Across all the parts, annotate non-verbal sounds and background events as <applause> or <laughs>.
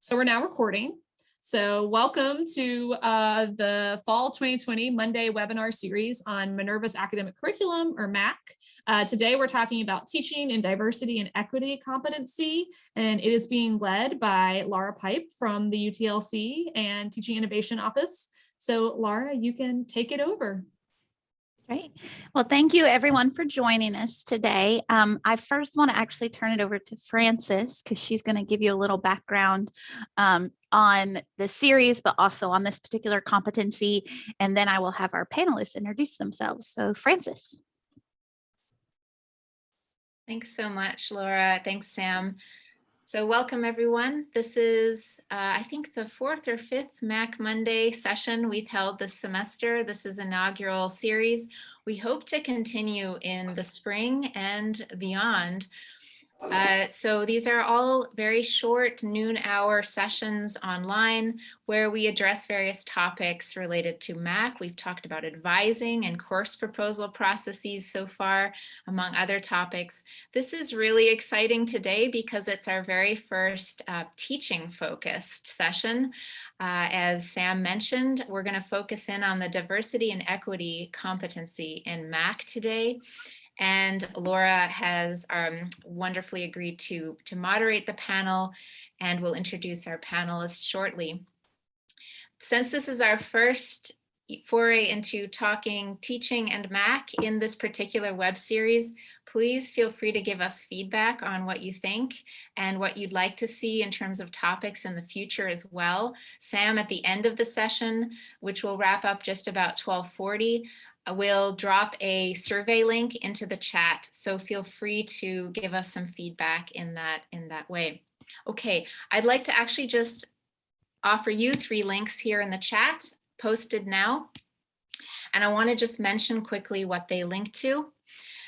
So we're now recording. So welcome to uh, the Fall 2020 Monday webinar series on Minerva's Academic Curriculum, or MAC. Uh, today we're talking about teaching in diversity and equity competency, and it is being led by Laura Pipe from the UTLC and Teaching Innovation Office. So Laura, you can take it over. Great. Well, thank you everyone for joining us today. Um, I first want to actually turn it over to Frances because she's going to give you a little background um, on the series, but also on this particular competency. And then I will have our panelists introduce themselves. So Frances. Thanks so much, Laura. Thanks, Sam. So welcome everyone. This is, uh, I think the fourth or fifth MAC Monday session we've held this semester. This is inaugural series. We hope to continue in the spring and beyond uh, so these are all very short noon hour sessions online where we address various topics related to MAC. We've talked about advising and course proposal processes so far, among other topics. This is really exciting today because it's our very first uh, teaching focused session. Uh, as Sam mentioned, we're going to focus in on the diversity and equity competency in MAC today. And Laura has um, wonderfully agreed to, to moderate the panel and we'll introduce our panelists shortly. Since this is our first foray into talking teaching and Mac in this particular web series, please feel free to give us feedback on what you think and what you'd like to see in terms of topics in the future as well. Sam, at the end of the session, which will wrap up just about 1240, We'll drop a survey link into the chat, so feel free to give us some feedback in that in that way. Okay, I'd like to actually just offer you three links here in the chat, posted now. And I want to just mention quickly what they link to.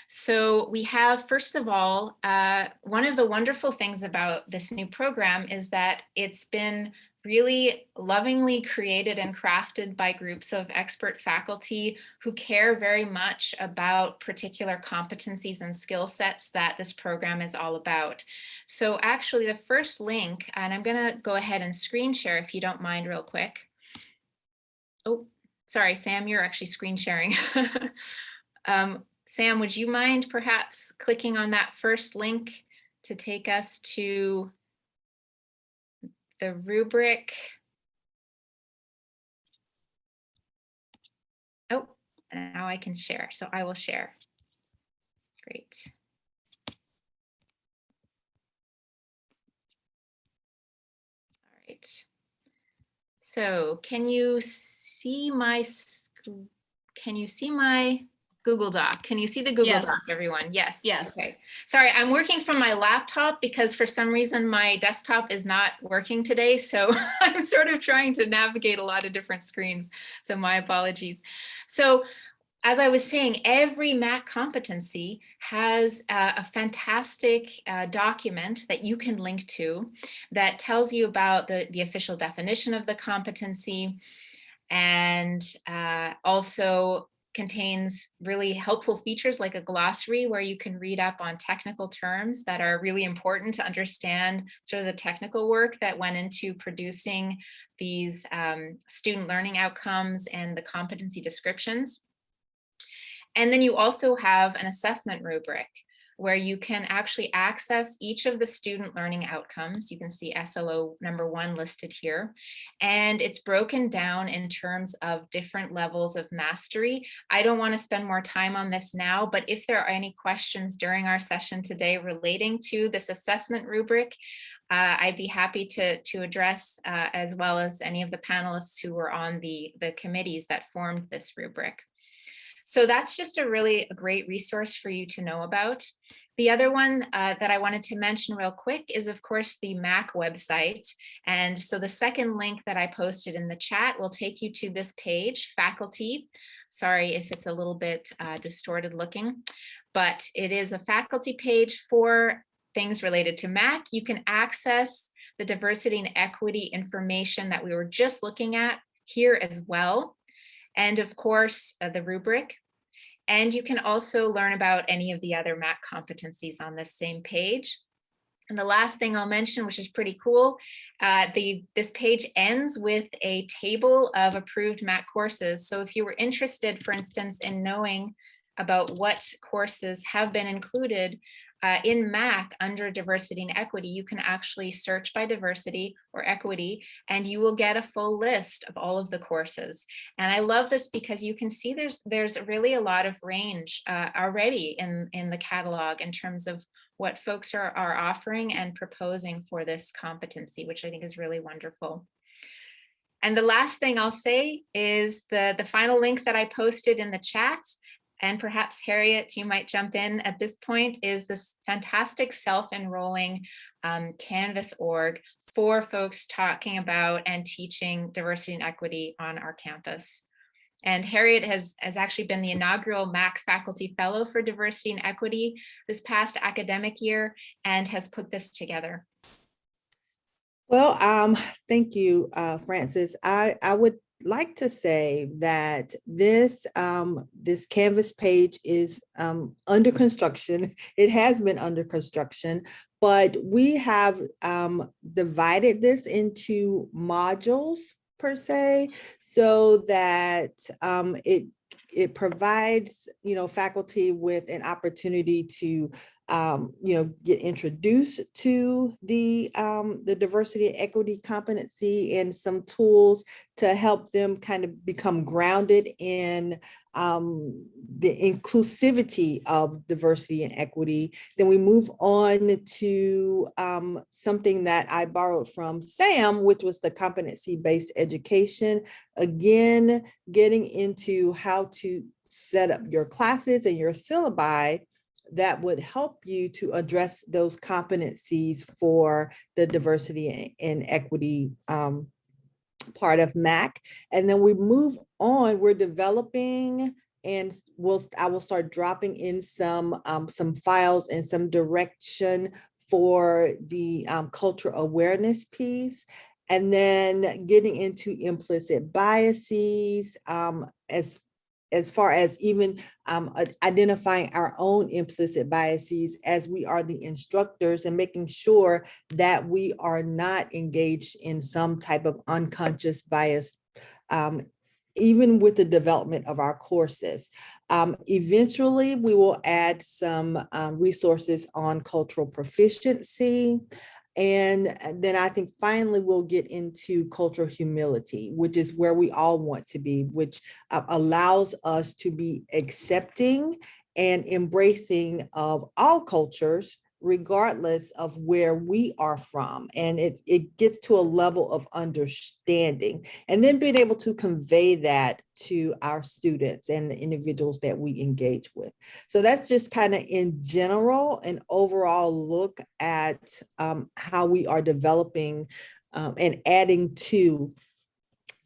So we have, first of all, uh, one of the wonderful things about this new program is that it's been really lovingly created and crafted by groups of expert faculty who care very much about particular competencies and skill sets that this program is all about. So actually the first link, and I'm gonna go ahead and screen share if you don't mind real quick. Oh, sorry, Sam, you're actually screen sharing. <laughs> um, Sam, would you mind perhaps clicking on that first link to take us to the rubric. Oh, now I can share. So I will share. Great. All right. So can you see my, can you see my Google Doc. Can you see the Google yes. Doc, everyone? Yes. Yes. Okay. Sorry, I'm working from my laptop because for some reason my desktop is not working today. So <laughs> I'm sort of trying to navigate a lot of different screens. So my apologies. So as I was saying, every MAC competency has a, a fantastic uh, document that you can link to that tells you about the, the official definition of the competency and uh, also contains really helpful features like a glossary where you can read up on technical terms that are really important to understand sort of the technical work that went into producing these um, student learning outcomes and the competency descriptions. And then you also have an assessment rubric where you can actually access each of the student learning outcomes. You can see SLO number one listed here, and it's broken down in terms of different levels of mastery. I don't want to spend more time on this now, but if there are any questions during our session today relating to this assessment rubric, uh, I'd be happy to, to address uh, as well as any of the panelists who were on the, the committees that formed this rubric. So that's just a really great resource for you to know about. The other one uh, that I wanted to mention real quick is, of course, the MAC website. And so the second link that I posted in the chat will take you to this page, faculty. Sorry if it's a little bit uh, distorted looking, but it is a faculty page for things related to MAC. You can access the diversity and equity information that we were just looking at here as well and of course uh, the rubric. And you can also learn about any of the other MAC competencies on this same page. And the last thing I'll mention, which is pretty cool, uh, the this page ends with a table of approved MAC courses. So if you were interested, for instance, in knowing about what courses have been included uh, in MAC under diversity and equity, you can actually search by diversity or equity, and you will get a full list of all of the courses. And I love this because you can see there's there's really a lot of range uh, already in, in the catalog in terms of what folks are, are offering and proposing for this competency, which I think is really wonderful. And the last thing I'll say is the, the final link that I posted in the chat and perhaps Harriet, you might jump in at this point, is this fantastic self-enrolling um, Canvas org for folks talking about and teaching diversity and equity on our campus. And Harriet has, has actually been the inaugural MAC Faculty Fellow for Diversity and Equity this past academic year and has put this together. Well, um, thank you, uh, Frances. I, I would like to say that this um, this Canvas page is um, under construction. <laughs> It has been under construction, but we have um, divided this into modules per se, so that um, it it provides you know faculty with an opportunity to um, you know, get introduced to the um, the diversity and equity competency and some tools to help them kind of become grounded in um, the inclusivity of diversity and equity. Then we move on to um, something that I borrowed from Sam, which was the competency-based education. Again, getting into how to set up your classes and your syllabi that would help you to address those competencies for the diversity and equity um, part of MAC. And then we move on, we're developing and we'll, I will start dropping in some, um, some files and some direction for the um, cultural awareness piece and then getting into implicit biases um, as as far as even um, identifying our own implicit biases as we are the instructors and making sure that we are not engaged in some type of unconscious bias um, even with the development of our courses. Um, eventually, we will add some um, resources on cultural proficiency. And uh, then I think finally we'll get into cultural humility, which is where we all want to be, which uh, allows us to be accepting and embracing of all cultures, regardless of where we are from. And it, it gets to a level of understanding and then being able to convey that to our students and the individuals that we engage with. So that's just kind of in general, an overall look at um, how we are developing um, and adding to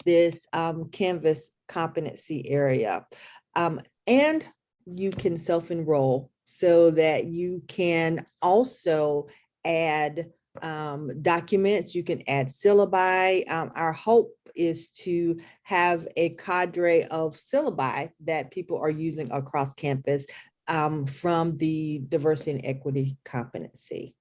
this um, Canvas competency area. Um, and you can self-enroll so that you can also add um, documents, you can add syllabi. Um, our hope is to have a cadre of syllabi that people are using across campus um, from the diversity and equity competency.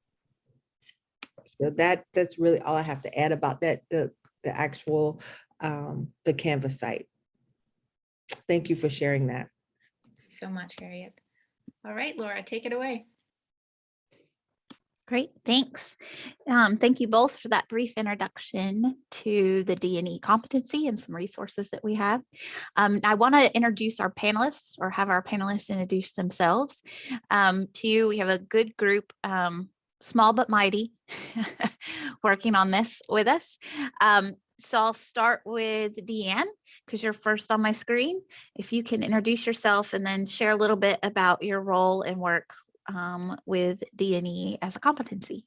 So that that's really all I have to add about that, the, the actual, um, the Canvas site. Thank you for sharing that. so much, Harriet. All right, Laura, take it away. Great, thanks. Um, thank you both for that brief introduction to the D&E competency and some resources that we have. Um, I want to introduce our panelists or have our panelists introduce themselves um, to you. We have a good group, um, small but mighty, <laughs> working on this with us. Um, so I'll start with Deanne because you're first on my screen. If you can introduce yourself and then share a little bit about your role and work um, with D&E as a competency.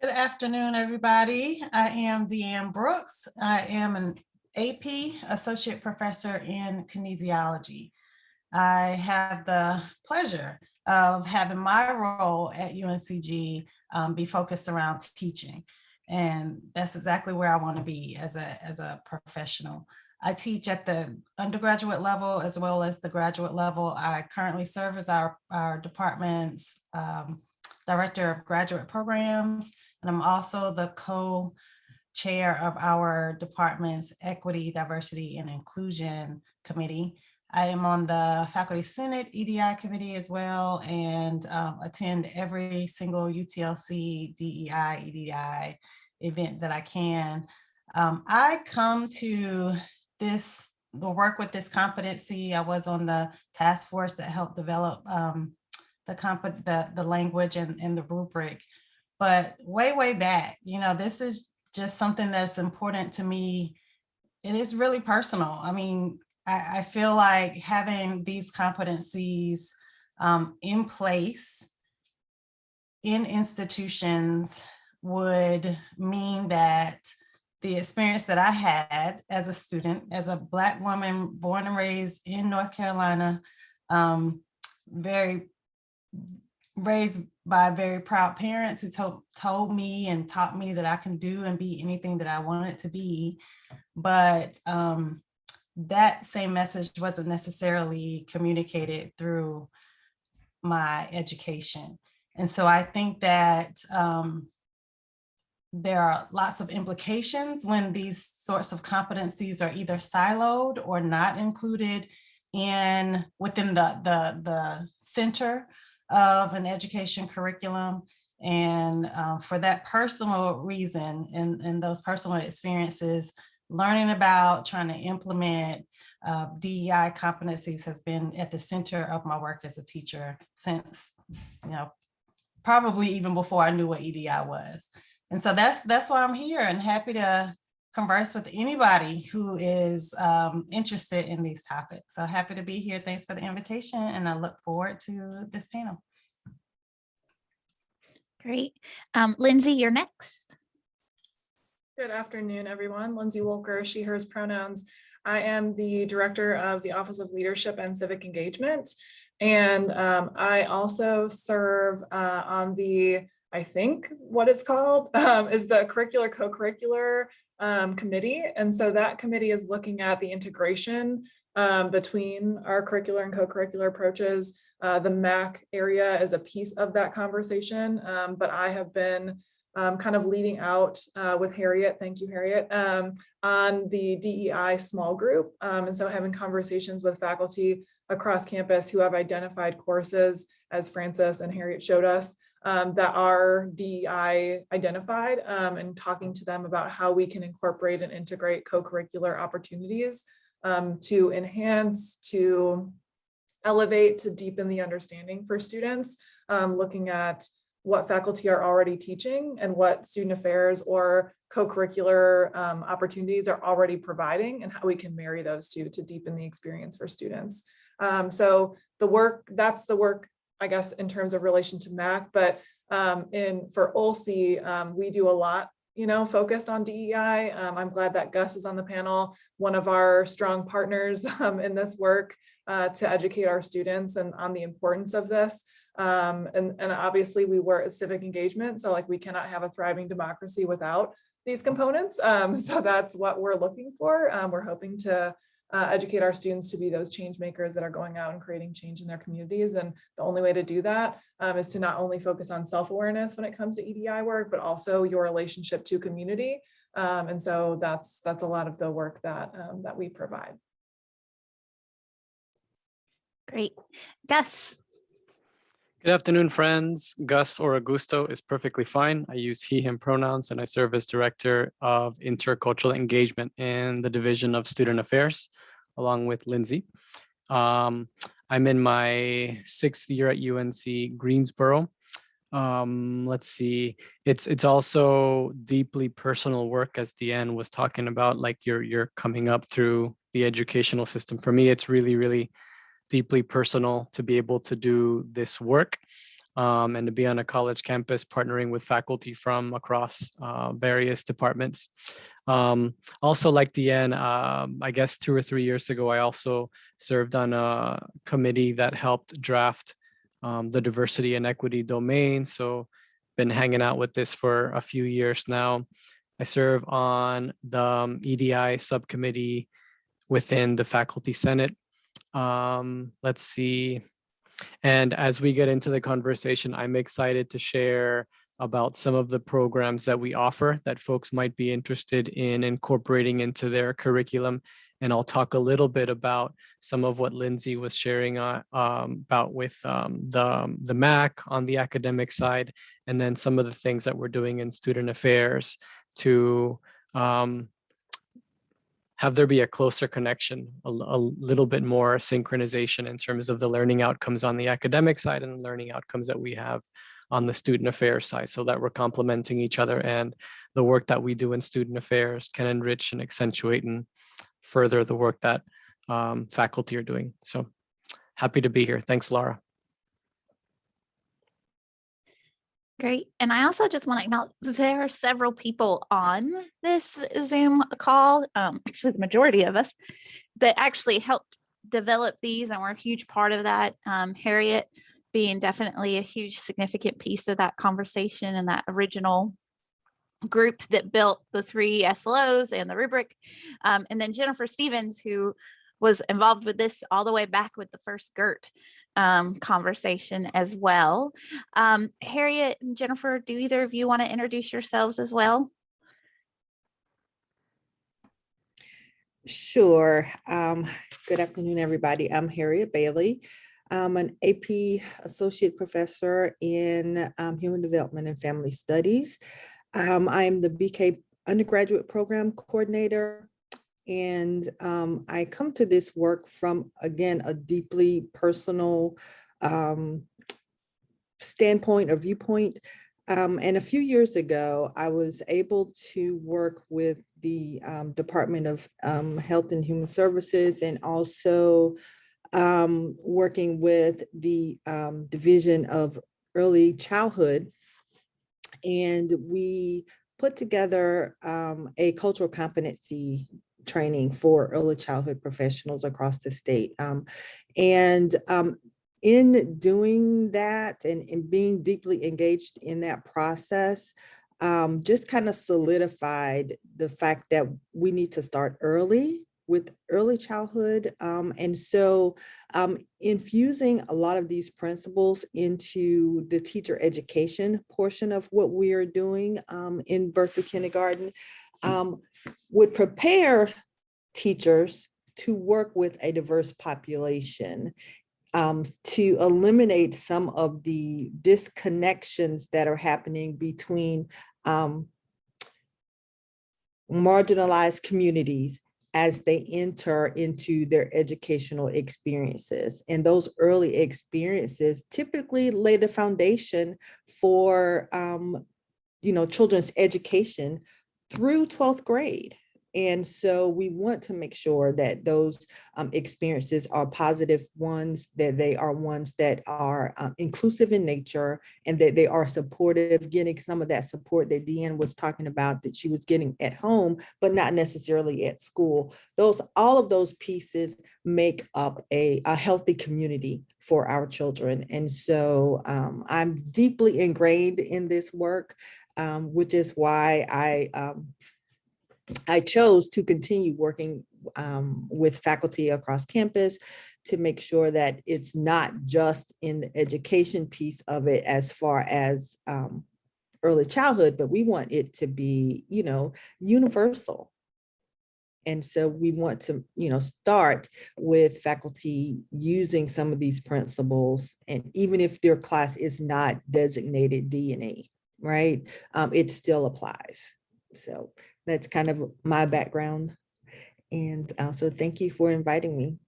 Good afternoon, everybody. I am Deanne Brooks. I am an AP Associate Professor in Kinesiology. I have the pleasure of having my role at UNCG um, be focused around teaching. And that's exactly where I want to be as a, as a professional. I teach at the undergraduate level as well as the graduate level. I currently serve as our, our department's um, Director of Graduate Programs, and I'm also the co-chair of our department's Equity, Diversity, and Inclusion Committee. I am on the Faculty Senate EDI Committee as well and um, attend every single UTLC DEI, EDI event that I can. Um, I come to this, the work with this competency. I was on the task force that helped develop um, the, comp- the the language and, and the rubric. But way, way back, you know, this is just something that's important to me. It is really personal. I mean, I, I feel like having these competencies um, in place in institutions would mean that the experience that I had as a student, as a Black woman born and raised in North Carolina, um, very raised by very proud parents who told, told me and taught me that I can do and be anything that I wanted to be. But um, that same message wasn't necessarily communicated through my education. And so I think that um, there are lots of implications when these sorts of competencies are either siloed or not included in within the, the, the center of an education curriculum. And uh, for that personal reason and, and those personal experiences, learning about trying to implement uh, DEI competencies has been at the center of my work as a teacher since, you know, probably even before I knew what EDI was. And so that's that's why I'm here and happy to converse with anybody who is um, interested in these topics. So happy to be here. Thanks for the invitation and I look forward to this panel. Great. Um, Lindsay, you're next. Good afternoon, everyone. Lindsay Wolker, she, hers pronouns. I am the Director of the Office of Leadership and Civic Engagement. And um, I also serve uh, on the, I think what it's called <laughs> um, is the Curricular Co-Curricular um, Committee. And so that committee is looking at the integration um, between our curricular and co-curricular approaches. Uh, the MAC area is a piece of that conversation, um, but I have been um, kind of leading out uh, with Harriet, thank you Harriet, um, on the DEI small group. Um, and so having conversations with faculty across campus who have identified courses, as Frances and Harriet showed us, um, that are DEI identified um, and talking to them about how we can incorporate and integrate co-curricular opportunities um, to enhance, to elevate, to deepen the understanding for students, looking at what faculty are already teaching and what student affairs or co-curricular um, opportunities are already providing and how we can marry those two to deepen the experience for students. Um, so the work, that's the work, I guess, in terms of relation to MAC, but um, in for OLCE, um, we do a lot you know, focused on DEI. Um, I'm glad that Gus is on the panel, one of our strong partners <laughs> um, in this work uh, to educate our students and on the importance of this. Um, and, and obviously we work at civic engagement. So like we cannot have a thriving democracy without these components. Um, <laughs> so that's what we're looking for. Um, we're hoping to uh, educate our students to be those change makers that are going out and creating change in their communities. And the only way to do that um, is to not only focus on self-awareness when it comes to EDI work, but also your relationship to community. Um, and so that's that's a lot of the work that um, that we provide. Great. Gus. Good afternoon, friends. Gus or Augusto is perfectly fine. I use he, him pronouns, and I serve as Director of Intercultural Engagement in the Division of Student Affairs, along with Lindsay. Um, I'm in my sixth year at UNC Greensboro. Um, let's see, it's it's also deeply personal work, as Deanne was talking about, like you're you're coming up through the educational system. For me, it's really, really deeply personal to be able to do this work um, and to be on a college campus partnering with faculty from across uh, various departments. Um, also like Deanne, um, I guess two or three years ago, I also served on a committee that helped draft um, the diversity and equity domain. So been hanging out with this for a few years now. I serve on the um, EDI subcommittee within the Faculty Senate um, let's see. And as we get into the conversation, I'm excited to share about some of the programs that we offer that folks might be interested in incorporating into their curriculum. And I'll talk a little bit about some of what Lindsay was sharing uh, um, about with um, the, um, the MAC on the academic side, and then some of the things that we're doing in student affairs to um, have there be a closer connection, a, a little bit more synchronization in terms of the learning outcomes on the academic side and the learning outcomes that we have on the student affairs side so that we're complementing each other and the work that we do in student affairs can enrich and accentuate and further the work that um, faculty are doing. So happy to be here. Thanks, Laura. Great. And I also just want to acknowledge there are several people on this Zoom call, um, actually the majority of us, that actually helped develop these and were a huge part of that. Um, Harriet being definitely a huge significant piece of that conversation and that original group that built the three SLOs and the rubric. Um, and then Jennifer Stevens, who was involved with this all the way back with the first GERT um, conversation as well. Um, Harriet and Jennifer, do either of you want to introduce yourselves as well? Sure. Um, good afternoon, everybody. I'm Harriet Bailey. I'm an AP Associate Professor in um, Human Development and Family Studies. Um, I'm the BK Undergraduate Program Coordinator and um, I come to this work from, again, a deeply personal um, standpoint or viewpoint. Um, and a few years ago, I was able to work with the um, Department of um, Health and Human Services and also um, working with the Division of Early Childhood. And we put together a cultural competency training for early childhood professionals across the state. Um, and um, in doing that and, and, being deeply engaged in that process, um, just kind of solidified the fact that we need to start early with early childhood. Um, and so um, infusing a lot of these principles into the teacher education portion of what we are doing um, in birth to kindergarten um, would prepare teachers to work with a diverse population um, to eliminate some of the disconnections that are happening between um, marginalized communities as they enter into their educational experiences. And those early experiences typically lay the foundation for um, you know, children's education through 12th grade. And so we want to make sure that those um, experiences are positive ones, that they are ones that are um, inclusive in nature and that they are supportive, getting some of that support that Deanne was talking about that she was getting at home, but not necessarily at school. Those, all of those pieces make up a, a healthy community for our children. And so um, I'm deeply ingrained in this work um, which is why I um, I chose to continue working um, with faculty across campus to make sure that it's not just in the education piece of it as far as um, early childhood, but we want it to be, you know, universal. And so we want to, you know, start with faculty using some of these principles. And even if their class is not designated D&E, right? Um, it still applies. So that's kind of my background. And uh, so thank you for inviting me.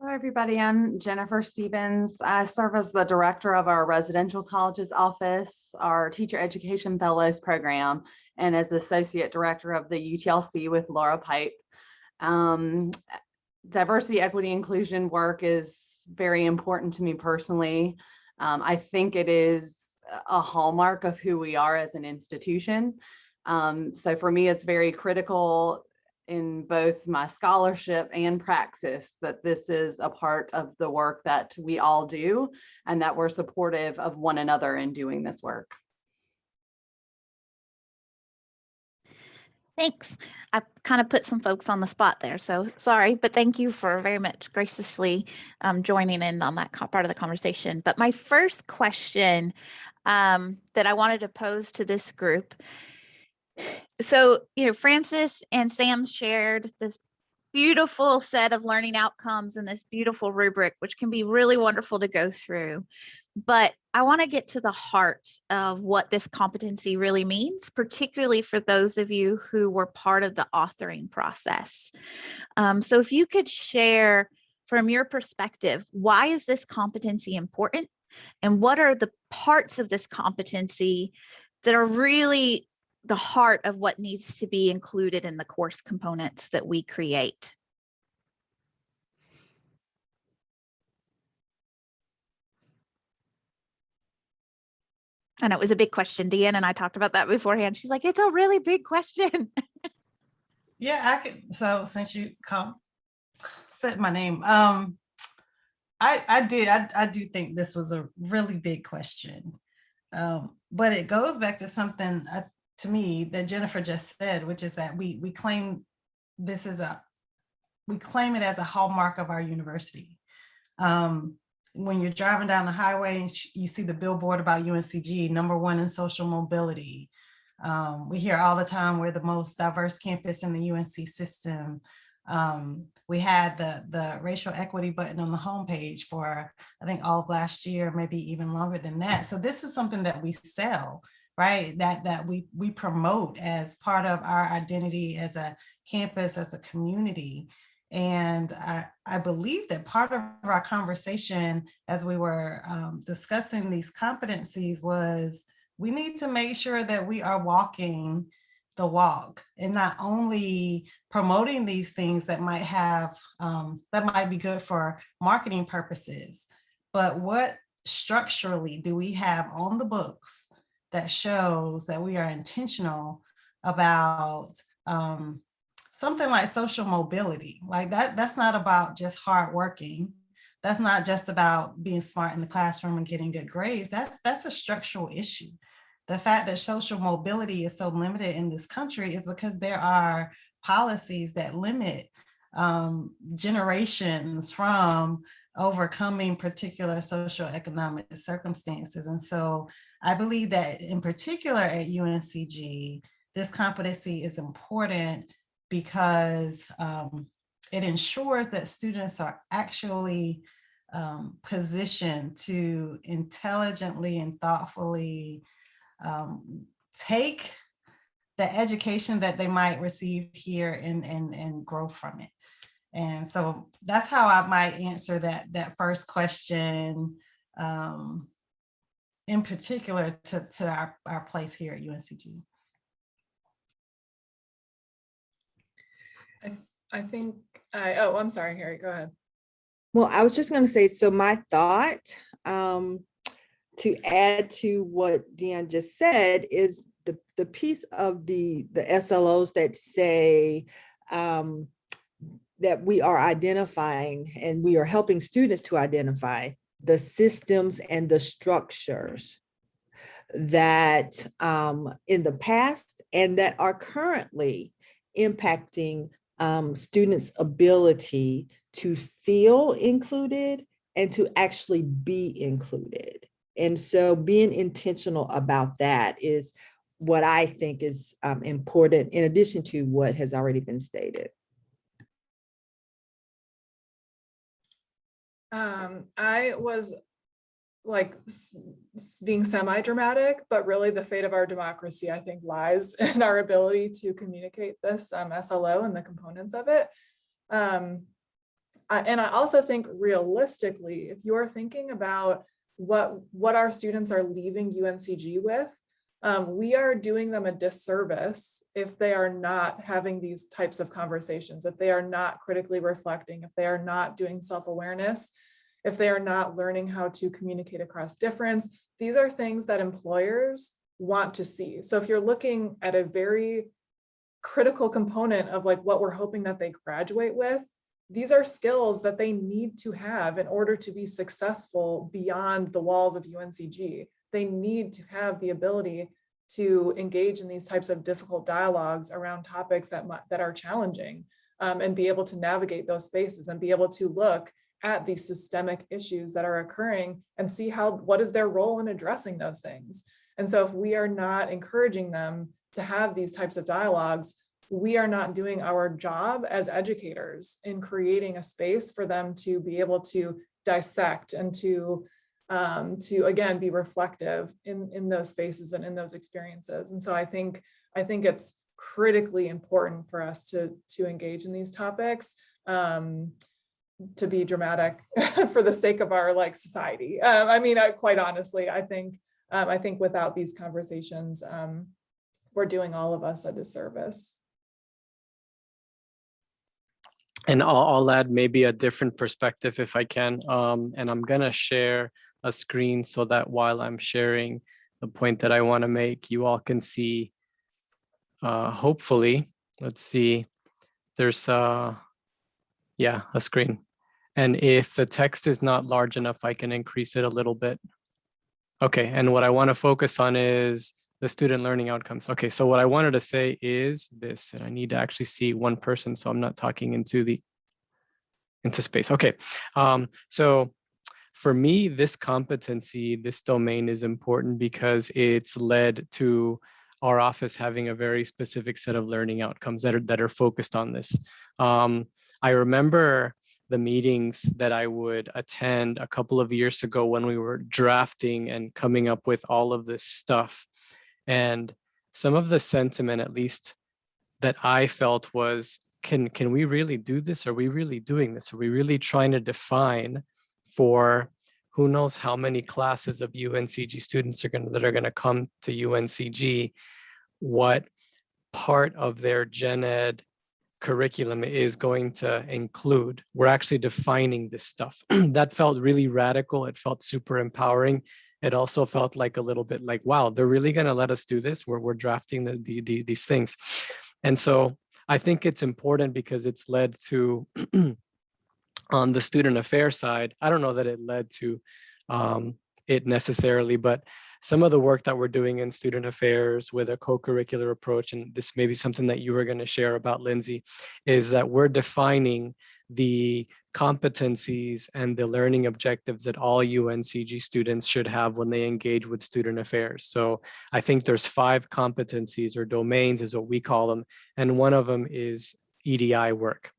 Hello, everybody. I'm Jennifer Stevens. I serve as the director of our residential colleges office, our teacher education fellows program, and as associate director of the UTLC with Laura Pipe. Um, diversity, equity, inclusion work is very important to me personally. Um, I think it is a hallmark of who we are as an institution. Um, so for me, it's very critical in both my scholarship and praxis that this is a part of the work that we all do and that we're supportive of one another in doing this work. Thanks. I kind of put some folks on the spot there, so sorry, but thank you for very much graciously um, joining in on that part of the conversation. But my first question um, that I wanted to pose to this group. So, you know, Frances and Sam shared this beautiful set of learning outcomes and this beautiful rubric, which can be really wonderful to go through. But I want to get to the heart of what this competency really means, particularly for those of you who were part of the authoring process. Um, so if you could share from your perspective, why is this competency important? And what are the parts of this competency that are really the heart of what needs to be included in the course components that we create? And it was a big question. Deanne and I talked about that beforehand. She's like, it's a really big question. Yeah, I could, so since you called, said my name, um, I, I did, I, I do think this was a really big question. Um, but it goes back to something, uh, to me, that Jennifer just said, which is that we, we claim this is a, we claim it as a hallmark of our university. Um, when you're driving down the highway, and you see the billboard about UNCG, number one in social mobility. Um, we hear all the time we're the most diverse campus in the UNC system. Um, we had the, the racial equity button on the homepage for, I think, all of last year, maybe even longer than that. So this is something that we sell, right? That, that we, we promote as part of our identity as a campus, as a community. And I, I believe that part of our conversation as we were um, discussing these competencies was we need to make sure that we are walking the walk and not only promoting these things that might have, um, that might be good for marketing purposes, but what structurally do we have on the books that shows that we are intentional about um, something like social mobility. Like that, that's not about just hard working. That's not just about being smart in the classroom and getting good grades. That's, that's a structural issue. The fact that social mobility is so limited in this country is because there are policies that limit um, generations from overcoming particular social economic circumstances. And so I believe that in particular at UNCG, this competency is important because um, it ensures that students are actually um, positioned to intelligently and thoughtfully um, take the education that they might receive here and, and, and grow from it. And so that's how I might answer that, that first question um, in particular to, to our, our place here at UNCG. I, th- I think, I, oh, I'm sorry, Harry, go ahead. Well, I was just gonna say, so my thought, um, to add to what Deanne just said is the, the piece of the, the SLOs that say, um, that we are identifying and we are helping students to identify the systems and the structures that um, in the past and that are currently impacting um, students' ability to feel included and to actually be included. And so being intentional about that is what I think is um, important in addition to what has already been stated. Um, I was like being semi-dramatic, but really the fate of our democracy, I think, lies <laughs> in our ability to communicate this um, SLO and the components of it. Um, I- and I also think realistically, if you're thinking about what what our students are leaving UNCG with, um, we are doing them a disservice if they are not having these types of conversations, if they are not critically reflecting, if they are not doing self-awareness, if they are not learning how to communicate across difference. These are things that employers want to see. So if you're looking at a very critical component of like what we're hoping that they graduate with, these are skills that they need to have in order to be successful beyond the walls of UNCG. They need to have the ability to engage in these types of difficult dialogues around topics that that are challenging um, and be able to navigate those spaces and be able to look at these systemic issues that are occurring and see how what is their role in addressing those things. And so if we are not encouraging them to have these types of dialogues, we are not doing our job as educators in creating a space for them to be able to dissect and to um, to again be reflective in in those spaces and in those experiences. And so I think I think it's critically important for us to to engage in these topics. Um, to be dramatic <laughs> for the sake of our like society. Um, I mean, I, quite honestly, I think um, I think without these conversations, um, we're doing all of us a disservice. And I'll, I'll add maybe a different perspective if I can. Um, and I'm gonna share a screen so that while I'm sharing the point that I want to make, you all can see, uh, hopefully, let's see, there's uh, yeah, a screen. And if the text is not large enough, I can increase it a little bit. Okay, and what I want to focus on is the student learning outcomes. Okay, so what I wanted to say is this, and I need to actually see one person, so I'm not talking into the into space. Okay, um, so for me, this competency, this domain is important because it's led to our office having a very specific set of learning outcomes that are that are focused on this. Um, I remember the meetings that I would attend a couple of years ago when we were drafting and coming up with all of this stuff. And some of the sentiment, at least that I felt was, can, can we really do this? Are we really doing this? Are we really trying to define for who knows how many classes of UNCG students are going to, that are going to come to UNCG, what part of their gen ed curriculum is going to include. We're actually defining this stuff. <clears throat> that felt really radical. It felt super empowering. It also felt like a little bit like, wow, they're really going to let us do this. We're, we're drafting the, the, the, these things. And so I think it's important because it's led to, <clears throat> on the student affairs side, I don't know that it led to um, it necessarily, but some of the work that we're doing in student affairs with a co-curricular approach, and this may be something that you were going to share about, Lindsay, is that we're defining the competencies and the learning objectives that all UNCG students should have when they engage with student affairs. So I think there's five competencies or domains is what we call them. And one of them is EDI work.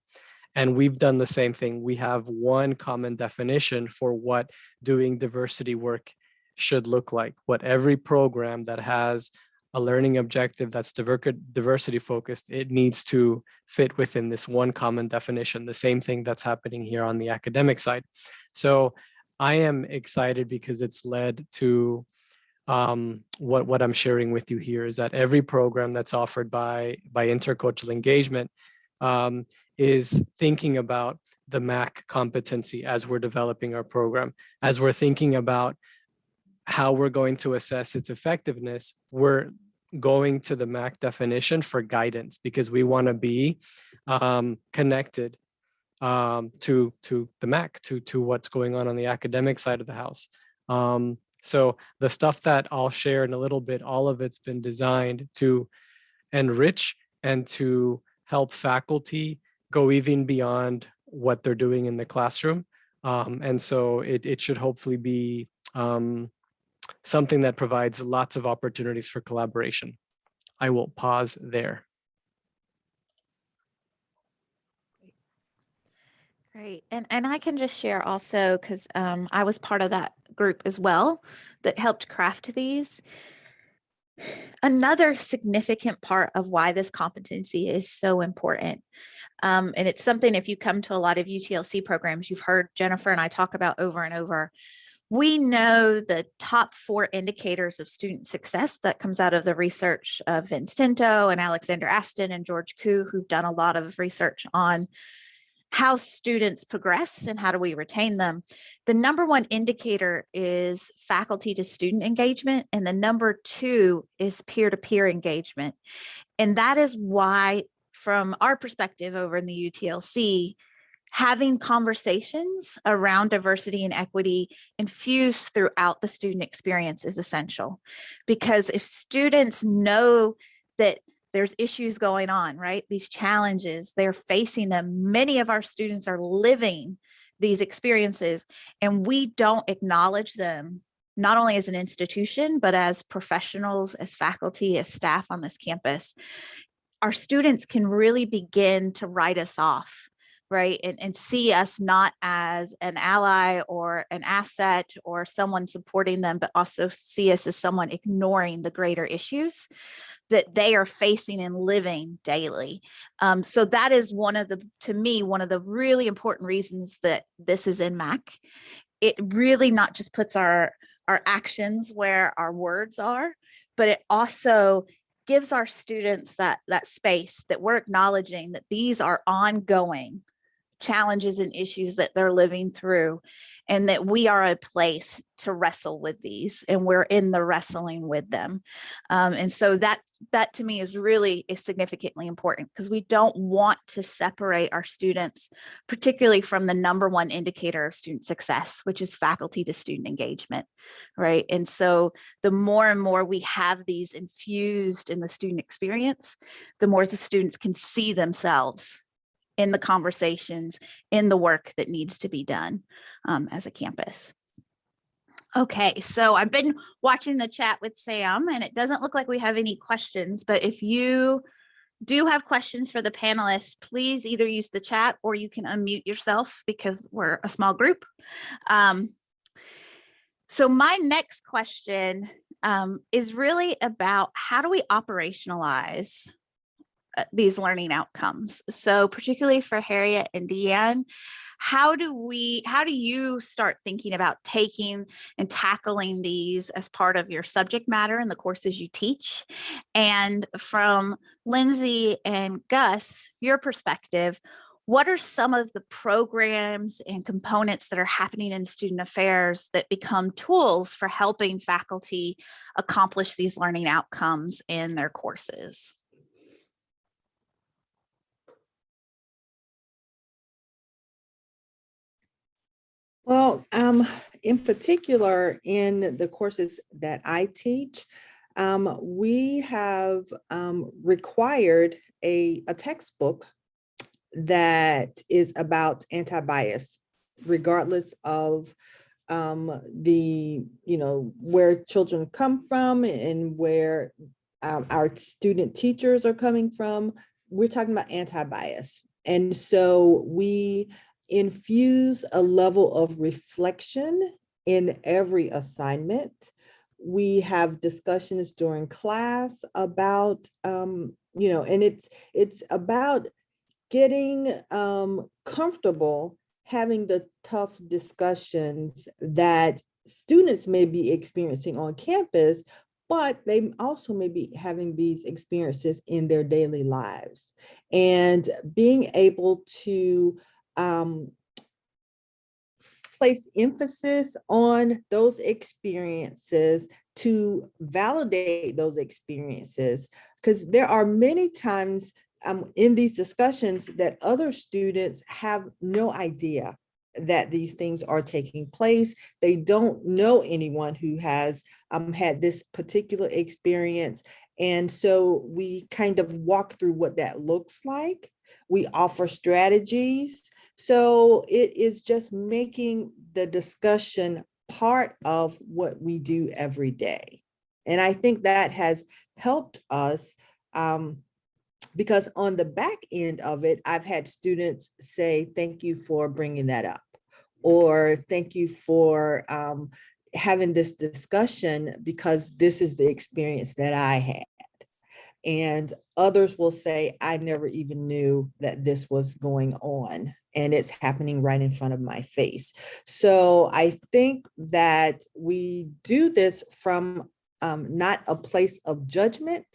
And we've done the same thing. We have one common definition for what doing diversity work should look like, what every program that has a learning objective that's diversity focused, it needs to fit within this one common definition, the same thing that's happening here on the academic side. So I am excited because it's led to um, what, what I'm sharing with you here is that every program that's offered by, by intercultural engagement um, is thinking about the MAC competency as we're developing our program, as we're thinking about how we're going to assess its effectiveness, we're going to the MAC definition for guidance because we want to be um, connected um, to to the MAC, to to what's going on on the academic side of the house. Um, so the stuff that I'll share in a little bit, all of it's been designed to enrich and to help faculty go even beyond what they're doing in the classroom. Um, and so it, it should hopefully be um, something that provides lots of opportunities for collaboration. I will pause there. Great. And, and I can just share also because um, I was part of that group as well that helped craft these. Another significant part of why this competency is so important. Um, and it's something if you come to a lot of UTLC programs, you've heard Jennifer and I talk about over and over we know the top four indicators of student success that comes out of the research of Vincento and Alexander Astin and George Kuh, who've done a lot of research on how students progress and how do we retain them. The number one indicator is faculty to student engagement and the number two is peer-to-peer -peer engagement. And that is why from our perspective over in the UTLC, having conversations around diversity and equity infused throughout the student experience is essential. Because if students know that there's issues going on, right? These challenges, they're facing them. Many of our students are living these experiences and we don't acknowledge them not only as an institution, but as professionals, as faculty, as staff on this campus, our students can really begin to write us off, right? And, and see us not as an ally or an asset or someone supporting them, but also see us as someone ignoring the greater issues that they are facing and living daily. Um, so that is one of the, to me, one of the really important reasons that this is in MAC. It really not just puts our our actions where our words are, but it also gives our students that, that space that we're acknowledging that these are ongoing challenges and issues that they're living through and that we are a place to wrestle with these and we're in the wrestling with them. Um, and so that, that to me is really is significantly important because we don't want to separate our students, particularly from the number one indicator of student success, which is faculty to student engagement, right? And so the more and more we have these infused in the student experience, the more the students can see themselves in the conversations, in the work that needs to be done um, as a campus. Okay, so I've been watching the chat with Sam and it doesn't look like we have any questions, but if you do have questions for the panelists, please either use the chat or you can unmute yourself because we're a small group. Um, so my next question um, is really about how do we operationalize Uh, these learning outcomes. So particularly for Harriet and Deanne, how do we, how do you start thinking about taking and tackling these as part of your subject matter in the courses you teach? And from Lindsay and Gus, your perspective, what are some of the programs and components that are happening in student affairs that become tools for helping faculty accomplish these learning outcomes in their courses? Um, in particular, in the courses that I teach, um, we have um, required a, a textbook that is about anti-bias, regardless of um, the, you know, where children come from and where um, our student teachers are coming from. We're talking about anti-bias. And so we infuse a level of reflection in every assignment. We have discussions during class about, um, you know, and it's it's about getting um, comfortable having the tough discussions that students may be experiencing on campus, but they also may be having these experiences in their daily lives. And being able to um, place emphasis on those experiences to validate those experiences because there are many times um, in these discussions that other students have no idea that these things are taking place. They don't know anyone who has um, had this particular experience. And so we kind of walk through what that looks like. We offer strategies so it is just making the discussion part of what we do every day. And I think that has helped us um, because on the back end of it, I've had students say, thank you for bringing that up, or thank you for um, having this discussion because this is the experience that I had. And others will say, I never even knew that this was going on and it's happening right in front of my face. So I think that we do this from um, not a place of judgment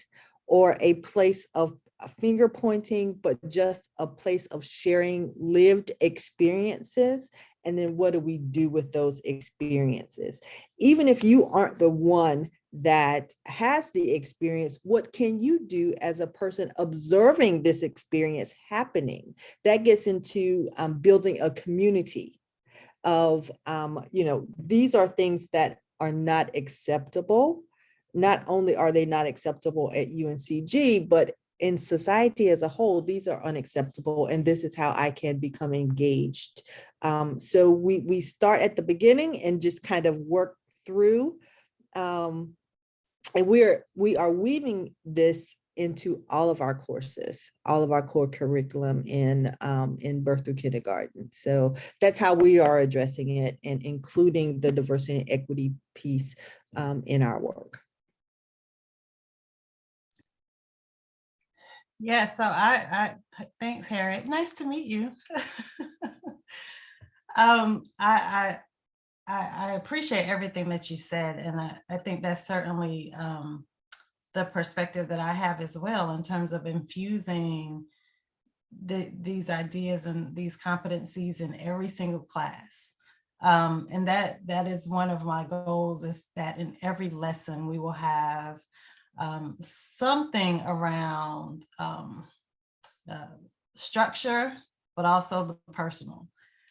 or a place of finger pointing, but just a place of sharing lived experiences. And then what do we do with those experiences? Even if you aren't the one that has the experience, what can you do as a person observing this experience happening? That gets into um, building a community of, um, you know, these are things that are not acceptable. Not only are they not acceptable at UNCG, but in society as a whole, these are unacceptable. And this is how I can become engaged. Um, so we, we start at the beginning and just kind of work through um, and we're we are weaving this into all of our courses, all of our core curriculum in um, in birth through kindergarten. So that's how we are addressing it and including the diversity and equity piece um, in our work. Yeah, so I, I, thanks, Harriet. Nice to meet you. <laughs> um, I, I, I, I appreciate everything that you said, and I, I think that's certainly um, the perspective that I have as well in terms of infusing the, these ideas and these competencies in every single class. Um, and that that is one of my goals is that in every lesson we will have um, something around um, uh, structure, but also the personal.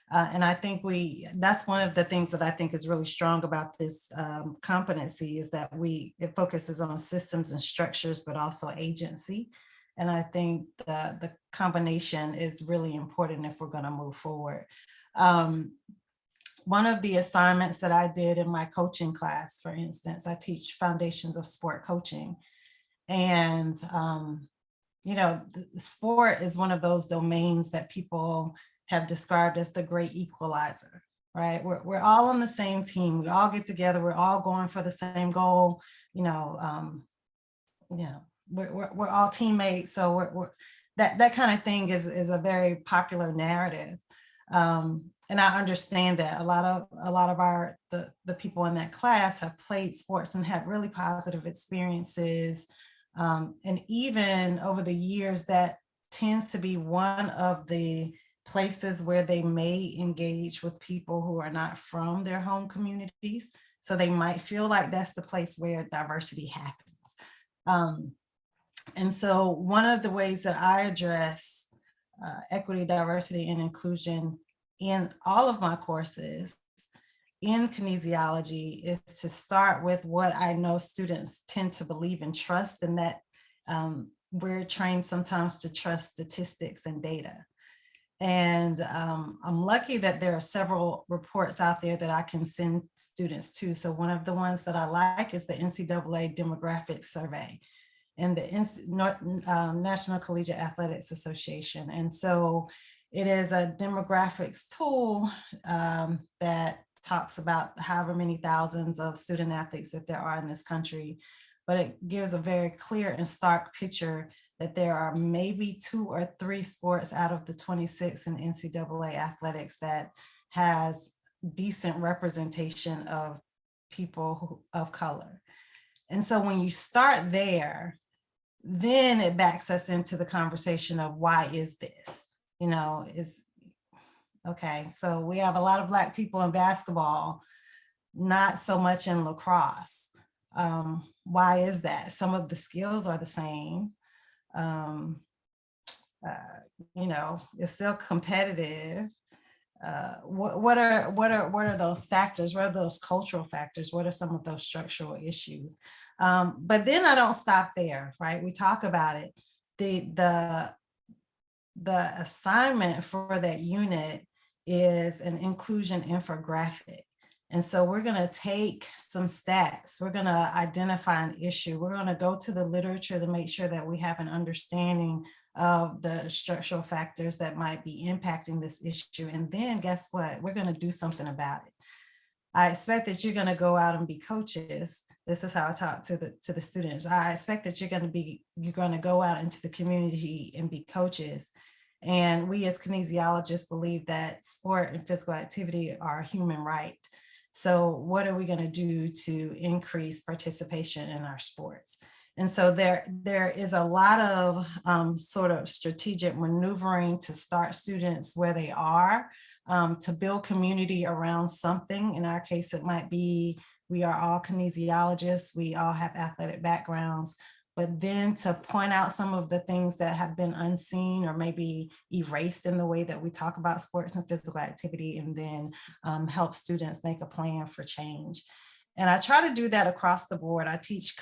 Uh, and I think we, that's one of the things that I think is really strong about this um, competency is that we, it focuses on systems and structures, but also agency. And I think the, the combination is really important if we're gonna move forward. Um, one of the assignments that I did in my coaching class, for instance, I teach foundations of sport coaching. And, um, you know, sport is one of those domains that people have described as the great equalizer, right? We're, we're all on the same team. We all get together. We're all going for the same goal. You know, um, you know, we're, we're, we're all teammates. So we're, we're, that, that kind of thing is, is a very popular narrative. Um, and I understand that a lot of a lot of our the, the people in that class have played sports and had really positive experiences. Um, and even over the years, that tends to be one of the places where they may engage with people who are not from their home communities. So they might feel like that's the place where diversity happens. Um, and so one of the ways that I address uh, equity, diversity, and inclusion in all of my courses in kinesiology is to start with what I know students tend to believe and trust and that um, we're trained sometimes to trust statistics and data. And um, I'm lucky that there are several reports out there that I can send students to. So one of the ones that I like is the NCAA demographics survey and the um, National Collegiate Athletics Association. And so it is a demographics tool um, that talks about however many thousands of student athletes that there are in this country, but it gives a very clear and stark picture that there are maybe two or three sports out of the 26 in NCAA athletics that has decent representation of people of color. And so when you start there, then it backs us into the conversation of why is this? You know, is okay, so we have a lot of black people in basketball, not so much in lacrosse. Um, why is that? Some of the skills are the same, um, uh, you know, it's still competitive. Uh, what, what are what are what are those factors? What are those cultural factors? What are some of those structural issues? Um, but then I don't stop there, right? We talk about it. The the the assignment for that unit is an inclusion infographic. And so we're going to take some stats. We're going to identify an issue. We're going to go to the literature to make sure that we have an understanding of the structural factors that might be impacting this issue. And then guess what? We're going to do something about it. I expect that you're going to go out and be coaches. This is how I talk to the to the students. I expect that you're going to be you're going to go out into the community and be coaches. And we as kinesiologists believe that sport and physical activity are a human right. So what are we going to do to increase participation in our sports? And so there, there is a lot of um, sort of strategic maneuvering to start students where they are, um, to build community around something. In our case, it might be We are all kinesiologists. We all have athletic backgrounds. But then to point out some of the things that have been unseen or maybe erased in the way that we talk about sports and physical activity and then um, help students make a plan for change. And I try to do that across the board. I teach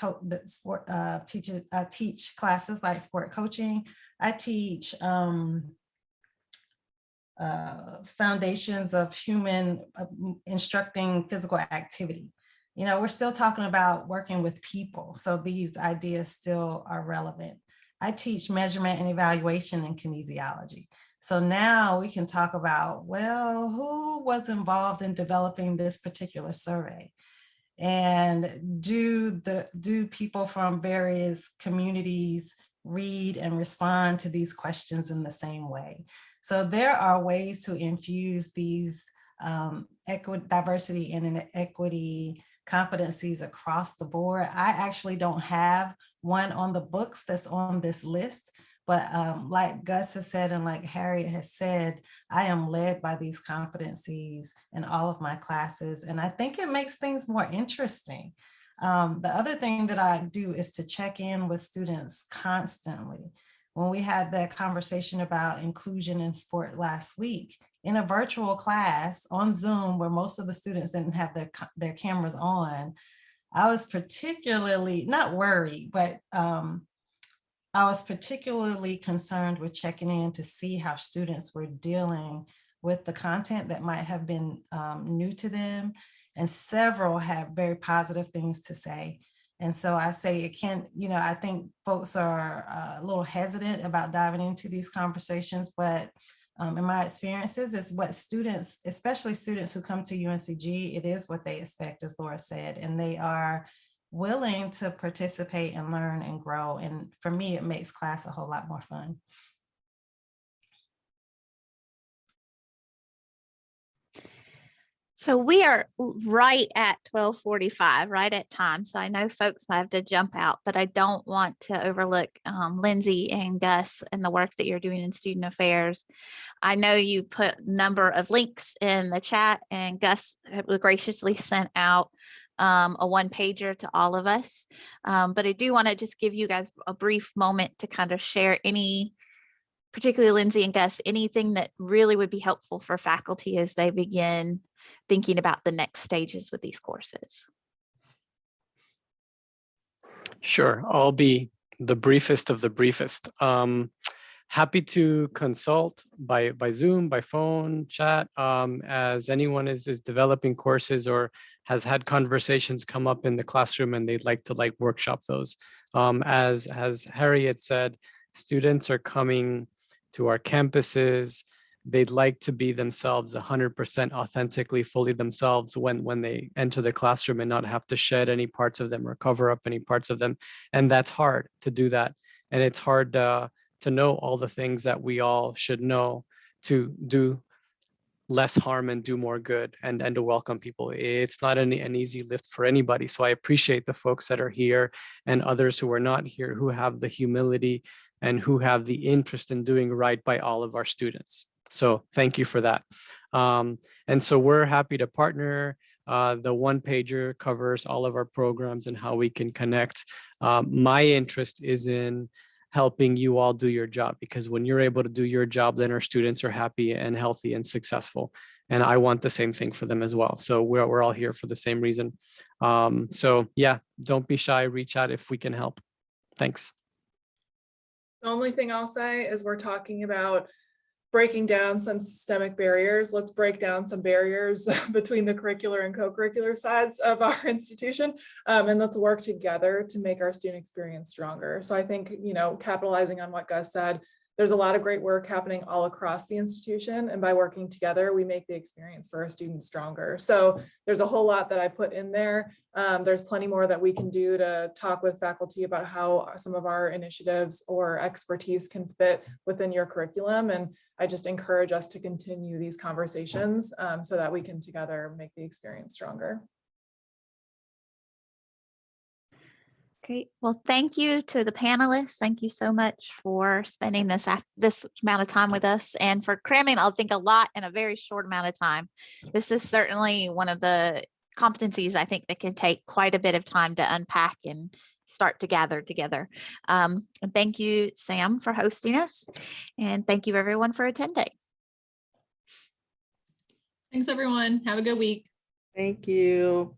sport, uh, teach, I teach classes like sport coaching. I teach um, uh, foundations of human uh, instructing physical activity. You know, we're still talking about working with people. So these ideas still are relevant. I teach measurement and evaluation in kinesiology. So now we can talk about, well, who was involved in developing this particular survey? And do the do people from various communities read and respond to these questions in the same way? So there are ways to infuse these um, equity, diversity and equity competencies across the board. I actually don't have one on the books that's on this list, but um, like Gus has said, and like Harriet has said, I am led by these competencies in all of my classes. And I think it makes things more interesting. Um, the other thing that I do is to check in with students constantly. When we had that conversation about inclusion in sport last week, in a virtual class on Zoom, where most of the students didn't have their, their cameras on, I was particularly, not worried, but um, I was particularly concerned with checking in to see how students were dealing with the content that might have been um, new to them. And several have very positive things to say. And so I say it can't, you know, I think folks are uh, a little hesitant about diving into these conversations, but um, in my experiences, it's what students, especially students who come to UNCG, it is what they expect, as Laura said, and they are willing to participate and learn and grow. And for me, it makes class a whole lot more fun. So we are right at 1245, right at time. So I know folks might have to jump out, but I don't want to overlook um, Lindsay and Gus and the work that you're doing in student affairs. I know you put number of links in the chat and Gus graciously sent out um, a one pager to all of us. Um, but I do want to just give you guys a brief moment to kind of share any particularly Lindsay and Gus, anything that really would be helpful for faculty as they begin thinking about the next stages with these courses? Sure, I'll be the briefest of the briefest. Um, happy to consult by by Zoom, by phone, chat, um, as anyone is is developing courses or has had conversations come up in the classroom and they'd like to like workshop those. Um, as as Harriet said, students are coming to our campuses they'd like to be themselves 100% authentically fully themselves when when they enter the classroom and not have to shed any parts of them or cover up any parts of them. And that's hard to do that. And it's hard uh, to know all the things that we all should know to do less harm and do more good and and to welcome people. It's not an, an easy lift for anybody. So i appreciate the folks that are here and others who are not here who have the humility and who have the interest in doing right by all of our students so thank you for that. Um, and so we're happy to partner. Uh, the one pager covers all of our programs and how we can connect. Um, my interest is in helping you all do your job because when you're able to do your job, then our students are happy and healthy and successful. And I want the same thing for them as well. So we're, we're all here for the same reason. Um, so yeah, don't be shy, reach out if we can help. Thanks. The only thing I'll say is we're talking about breaking down some systemic barriers. Let's break down some barriers <laughs> between the curricular and co-curricular sides of our <laughs> institution. Um, and let's work together to make our student experience stronger. So I think, you know, capitalizing on what Gus said, there's a lot of great work happening all across the institution. And by working together, we make the experience for our students stronger. So there's a whole lot that I put in there. Um, there's plenty more that we can do to talk with faculty about how some of our initiatives or expertise can fit within your curriculum. And I just encourage us to continue these conversations um, so that we can together make the experience stronger. Great. Well, thank you to the panelists. Thank you so much for spending this this amount of time with us and for cramming, I'll think a lot in a very short amount of time. This is certainly one of the competencies, I think that can take quite a bit of time to unpack and start to gather together. Um, and thank you, Sam, for hosting us. And thank you everyone for attending. Thanks, everyone. Have a good week. Thank you.